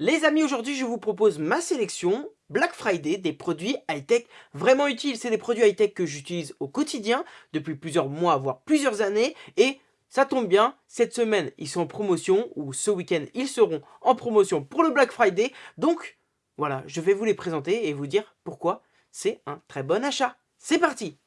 Les amis, aujourd'hui je vous propose ma sélection Black Friday des produits high-tech vraiment utiles. C'est des produits high-tech que j'utilise au quotidien depuis plusieurs mois, voire plusieurs années. Et ça tombe bien, cette semaine ils sont en promotion, ou ce week-end ils seront en promotion pour le Black Friday. Donc voilà, je vais vous les présenter et vous dire pourquoi c'est un très bon achat. C'est parti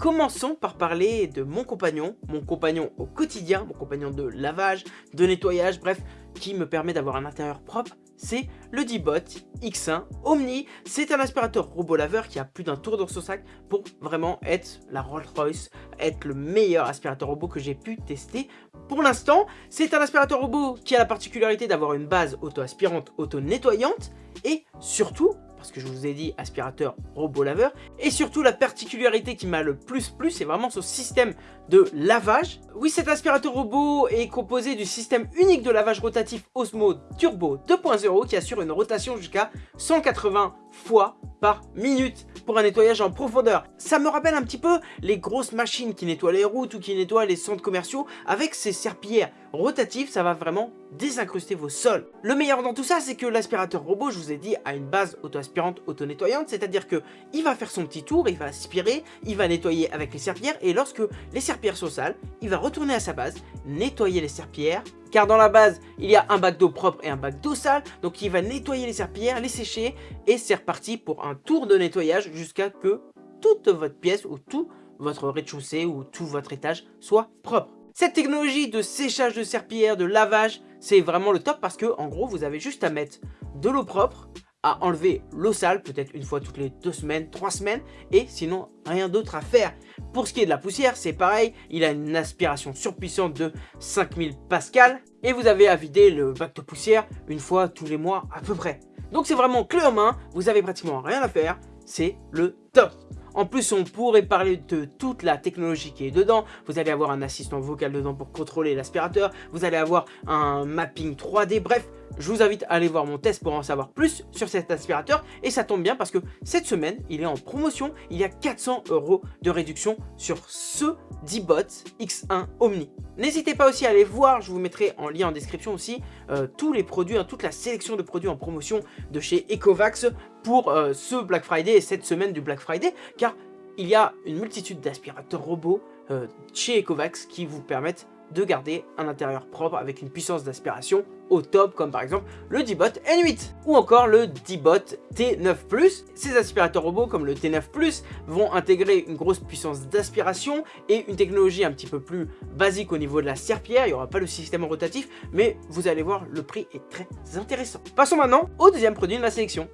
Commençons par parler de mon compagnon, mon compagnon au quotidien, mon compagnon de lavage, de nettoyage, bref, qui me permet d'avoir un intérieur propre, c'est le D-Bot X1 Omni. C'est un aspirateur robot laveur qui a plus d'un tour dans son sac pour vraiment être la Rolls-Royce, être le meilleur aspirateur robot que j'ai pu tester pour l'instant. C'est un aspirateur robot qui a la particularité d'avoir une base auto-aspirante, auto-nettoyante et surtout parce que je vous ai dit aspirateur robot laveur. Et surtout la particularité qui m'a le plus plu, c'est vraiment ce système de lavage. Oui, cet aspirateur robot est composé du système unique de lavage rotatif Osmo Turbo 2.0 qui assure une rotation jusqu'à 180 fois par minute pour un nettoyage en profondeur. Ça me rappelle un petit peu les grosses machines qui nettoient les routes ou qui nettoient les centres commerciaux. Avec ces serpillères rotatives, ça va vraiment désincruster vos sols. Le meilleur dans tout ça, c'est que l'aspirateur robot, je vous ai dit, a une base auto-aspirante, auto-nettoyante, c'est-à-dire que il va faire son petit tour, il va aspirer, il va nettoyer avec les serpillères, et lorsque les serpillères sont sales, il va retourner à sa base, nettoyer les serpillères, car dans la base, il y a un bac d'eau propre et un bac d'eau sale, donc il va nettoyer les serpillères, les sécher, et c'est reparti pour un tour de nettoyage jusqu'à que toute votre pièce ou tout votre rez-de-chaussée ou tout votre étage soit propre. Cette technologie de séchage de serpillères, de lavage, c'est vraiment le top parce que en gros vous avez juste à mettre de l'eau propre, à enlever l'eau sale, peut-être une fois toutes les deux semaines, trois semaines, et sinon rien d'autre à faire. Pour ce qui est de la poussière, c'est pareil, il a une aspiration surpuissante de 5000 pascal, et vous avez à vider le bac de poussière une fois tous les mois à peu près. Donc c'est vraiment clé en main, vous avez pratiquement rien à faire, c'est le top. En plus, on pourrait parler de toute la technologie qui est dedans. Vous allez avoir un assistant vocal dedans pour contrôler l'aspirateur. Vous allez avoir un mapping 3D. Bref, je vous invite à aller voir mon test pour en savoir plus sur cet aspirateur. Et ça tombe bien parce que cette semaine, il est en promotion. Il y a 400 euros de réduction sur ce D-Bot X1 Omni. N'hésitez pas aussi à aller voir, je vous mettrai en lien en description aussi, euh, tous les produits, hein, toute la sélection de produits en promotion de chez Ecovax pour euh, ce Black Friday et cette semaine du Black Friday. Car il y a une multitude d'aspirateurs robots euh, chez Ecovax qui vous permettent de garder un intérieur propre avec une puissance d'aspiration top comme par exemple le D-Bot N8 ou encore le D-Bot T9+. Ces aspirateurs robots comme le T9+, vont intégrer une grosse puissance d'aspiration et une technologie un petit peu plus basique au niveau de la serpillère, il n'y aura pas le système rotatif mais vous allez voir le prix est très intéressant. Passons maintenant au deuxième produit de la sélection.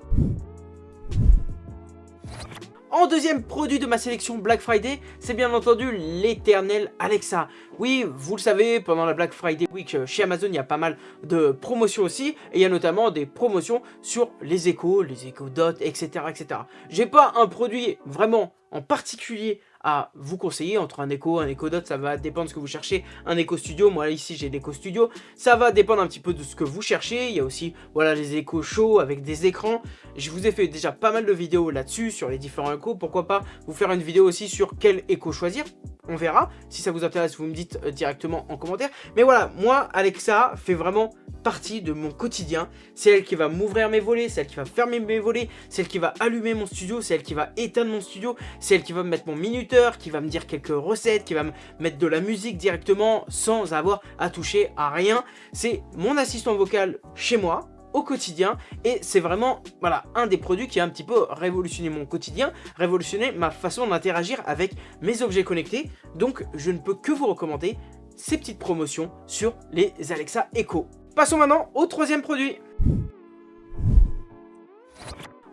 En deuxième produit de ma sélection Black Friday, c'est bien entendu l'éternel Alexa. Oui, vous le savez, pendant la Black Friday Week euh, chez Amazon, il y a pas mal de promotions aussi. Et il y a notamment des promotions sur les échos, les échos Dot, etc. etc. J'ai pas un produit vraiment en particulier vous conseiller entre un Echo, un Echo Dot, ça va dépendre de ce que vous cherchez, un Echo Studio, moi ici j'ai l'Echo Studio, ça va dépendre un petit peu de ce que vous cherchez, il y a aussi voilà les Echo Show avec des écrans, je vous ai fait déjà pas mal de vidéos là-dessus sur les différents Echo, pourquoi pas vous faire une vidéo aussi sur quel Echo choisir, on verra, si ça vous intéresse vous me dites euh, directement en commentaire, mais voilà, moi Alexa fait vraiment partie de mon quotidien, c'est elle qui va m'ouvrir mes volets, c'est elle qui va fermer mes volets, c'est elle qui va allumer mon studio, c'est elle qui va éteindre mon studio, c'est elle qui va me mettre mon minuteur, qui va me dire quelques recettes, qui va me mettre de la musique directement sans avoir à toucher à rien. C'est mon assistant vocal chez moi, au quotidien et c'est vraiment voilà un des produits qui a un petit peu révolutionné mon quotidien, révolutionné ma façon d'interagir avec mes objets connectés donc je ne peux que vous recommander ces petites promotions sur les Alexa Echo. Passons maintenant au troisième produit.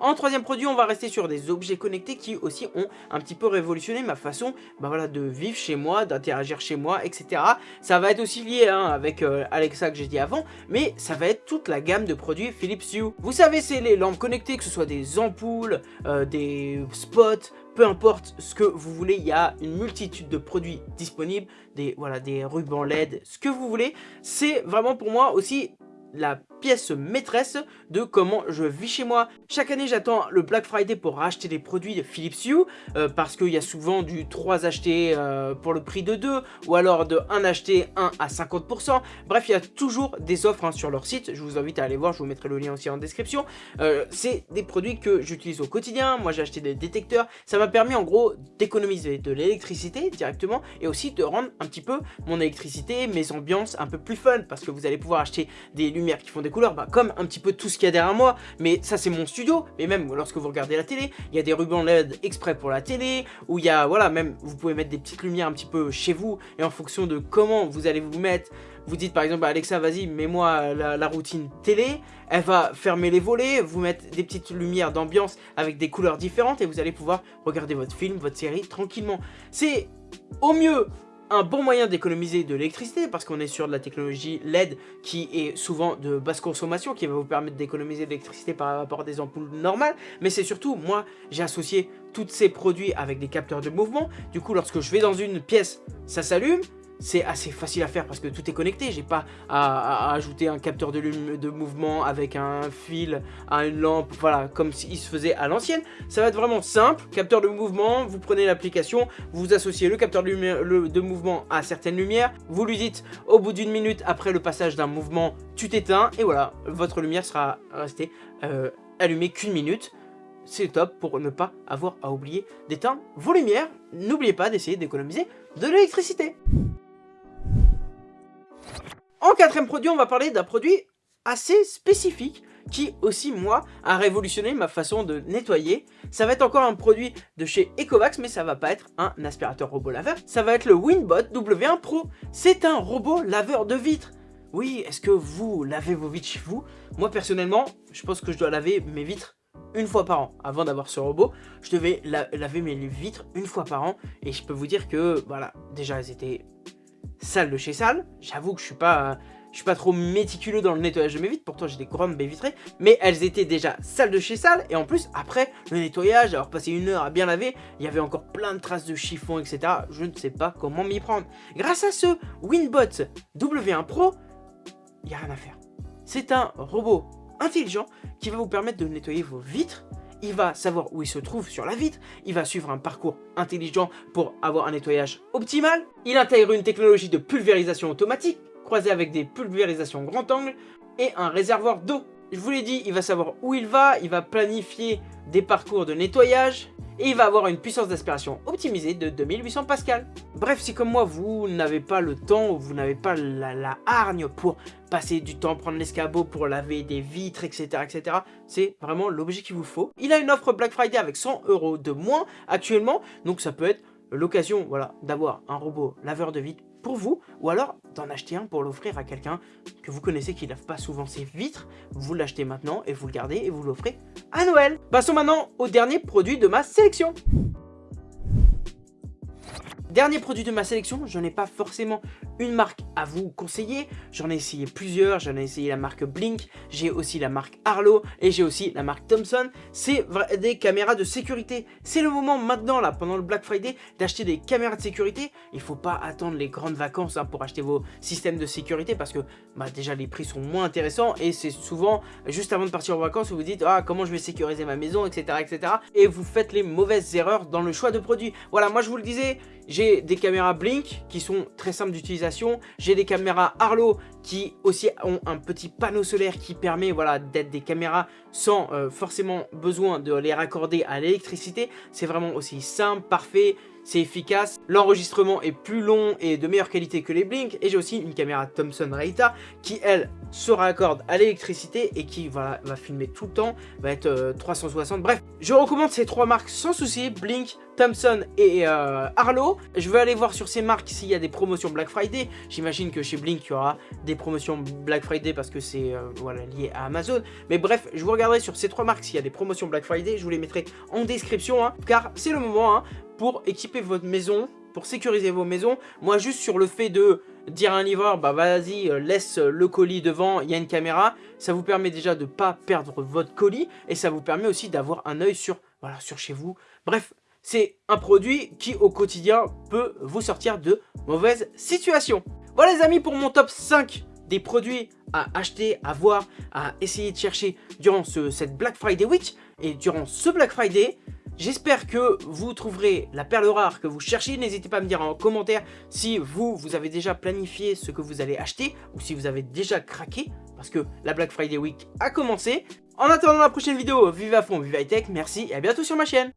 En troisième produit, on va rester sur des objets connectés qui aussi ont un petit peu révolutionné ma façon bah de vivre chez moi, d'interagir chez moi, etc. Ça va être aussi lié hein, avec euh, Alexa que j'ai dit avant, mais ça va être toute la gamme de produits Philips Hue. Vous savez, c'est les lampes connectées, que ce soit des ampoules, euh, des spots, peu importe ce que vous voulez, il y a une multitude de produits disponibles, des, voilà, des rubans LED, ce que vous voulez. C'est vraiment pour moi aussi la pièce maîtresse de comment je vis chez moi. Chaque année, j'attends le Black Friday pour racheter des produits de Philips Hue euh, parce qu'il y a souvent du 3 achetés euh, pour le prix de 2 ou alors de 1 acheté 1 à 50%. Bref, il y a toujours des offres hein, sur leur site. Je vous invite à aller voir, je vous mettrai le lien aussi en description. Euh, c'est des produits que j'utilise au quotidien. Moi, j'ai acheté des détecteurs. Ça m'a permis en gros d'économiser de l'électricité directement et aussi de rendre un petit peu mon électricité, mes ambiances un peu plus fun parce que vous allez pouvoir acheter des lumières qui font des couleurs, bah, comme un petit peu tout ce qu'il y a derrière moi. Mais ça, c'est mon studio. Mais même lorsque vous regardez la télé, il y a des rubans LED exprès pour la télé, où il y a, voilà, même vous pouvez mettre des petites lumières un petit peu chez vous et en fonction de comment vous allez vous mettre, vous dites par exemple Alexa vas-y mets-moi la, routine télé, elle va fermer les volets, vous mettre des petites lumières d'ambiance avec des couleurs différentes et vous allez pouvoir regarder votre film, votre série tranquillement. C'est au mieux un bon moyen d'économiser de l'électricité parce qu'on est sur de la technologie LED qui est souvent de basse consommation qui va vous permettre d'économiser de l'électricité par rapport à des ampoules normales. Mais c'est surtout moi j'ai associé tous ces produits avec des capteurs de mouvement. Du coup lorsque je vais dans une pièce ça s'allume c'est assez facile à faire parce que tout est connecté. J'ai pas à, ajouter un capteur de, mouvement avec un fil à une lampe, voilà, comme s'il se faisait à l'ancienne. Ça va être vraiment simple. Capteur de mouvement, vous prenez l'application, vous associez le capteur de, de mouvement à certaines lumières. Vous lui dites au bout d'une minute après le passage d'un mouvement, tu t'éteins et voilà, votre lumière sera restée euh, allumée qu'une minute c'est top pour ne pas avoir à oublier d'éteindre vos lumières. N'oubliez pas d'essayer d'économiser de l'électricité. Quatrième produit, on va parler d'un produit assez spécifique qui aussi, moi, a révolutionné ma façon de nettoyer. Ça va être encore un produit de chez Ecovacs, mais ça va pas être un aspirateur robot laveur. Ça va être le Winbot W1 Pro. C'est un robot laveur de vitres. Oui, est-ce que vous lavez vos vitres chez vous? Moi, personnellement, je pense que je dois laver mes vitres une fois par an. Avant d'avoir ce robot, je devais laver mes vitres une fois par an. Et je peux vous dire que, voilà, déjà, elles étaient salle de chez salle. J'avoue que je suis pas... Suis pas trop méticuleux dans le nettoyage de mes vitres, pourtant j'ai des grandes baies vitrées, mais elles étaient déjà sales de chez sale, et en plus, après le nettoyage, avoir passé une heure à bien laver, il y avait encore plein de traces de chiffon, etc. Je ne sais pas comment m'y prendre. Grâce à ce Winbot W1 Pro, il n'y a rien à faire. C'est un robot intelligent qui va vous permettre de nettoyer vos vitres il va savoir où il se trouve sur la vitre, il va suivre un parcours intelligent pour avoir un nettoyage optimal, il intègre une technologie de pulvérisation automatique, croisée avec des pulvérisations grand angle, et un réservoir d'eau. Je vous l'ai dit, il va savoir où il va, il va planifier des parcours de nettoyage, et il va avoir une puissance d'aspiration optimisée de 2800 pascal. Bref, si comme moi vous n'avez pas le temps ou vous n'avez pas la, hargne pour passer du temps, prendre l'escabeau pour laver des vitres, etc. etc. C'est vraiment l'objet qu'il vous faut. Il a une offre Black Friday avec 100 euros de moins actuellement, donc ça peut être l'occasion voilà, d'avoir un robot laveur de vitres pour vous, ou alors d'en acheter un pour l'offrir à quelqu'un que vous connaissez qui lave pas souvent ses vitres, vous l'achetez maintenant et vous le gardez et vous l'offrez à Noël. Passons maintenant au dernier produit de ma sélection. Dernier produit de ma sélection, je n'ai pas forcément une marque à vous conseiller. J'en ai essayé plusieurs, j'en ai essayé la marque Blink, j'ai aussi la marque Arlo et j'ai aussi la marque Thomson. C'est des caméras de sécurité. C'est le moment maintenant, là, pendant le Black Friday, d'acheter des caméras de sécurité. Il ne faut pas attendre les grandes vacances hein, pour acheter vos systèmes de sécurité parce que bah, déjà les prix sont moins intéressants et c'est souvent juste avant de partir en vacances où vous dites ah comment je vais sécuriser ma maison etc etc et vous faites les mauvaises erreurs dans le choix de produits. Voilà moi je vous le disais j'ai des caméras Blink qui sont très simples d'utilisation. J'ai des caméras Arlo qui aussi ont un petit panneau solaire qui permet voilà, d'être des caméras sans euh, forcément besoin de les raccorder à l'électricité. C'est vraiment aussi simple, parfait c'est efficace, l'enregistrement est plus long et de meilleure qualité que les Blink, et j'ai aussi une caméra Thomson Reita qui elle se raccorde à l'électricité et qui va, filmer tout le temps, va être 360, euh, bref, je recommande ces trois marques sans souci, Blink, Thomson et euh, Arlo. Je vais aller voir sur ces marques s'il y a des promotions Black Friday. J'imagine que chez Blink, il y aura des promotions Black Friday parce que c'est euh, lié à Amazon. Mais bref, je vous regarderai sur ces trois marques s'il y a des promotions Black Friday. Je vous les mettrai en description, hein, car c'est le moment. Hein, pour équiper votre maison, pour sécuriser vos maisons. Moi, juste sur le fait de dire à un livreur, bah vas-y, euh, laisse le colis devant, il y a une caméra, ça vous permet déjà de ne pas perdre votre colis et ça vous permet aussi d'avoir un œil sur, voilà, sur chez vous. Bref, c'est un produit qui au quotidien peut vous sortir de mauvaises situations. Voilà les amis pour mon top 5 des produits à acheter, à voir, à essayer de chercher durant ce, cette Black Friday Week et durant ce Black Friday. J'espère que vous trouverez la perle rare que vous cherchez. N'hésitez pas à me dire en commentaire si vous, vous avez déjà planifié ce que vous allez acheter ou si vous avez déjà craqué parce que la Black Friday Week a commencé. En attendant la prochaine vidéo, vive à fond, vive high tech, merci et à bientôt sur ma chaîne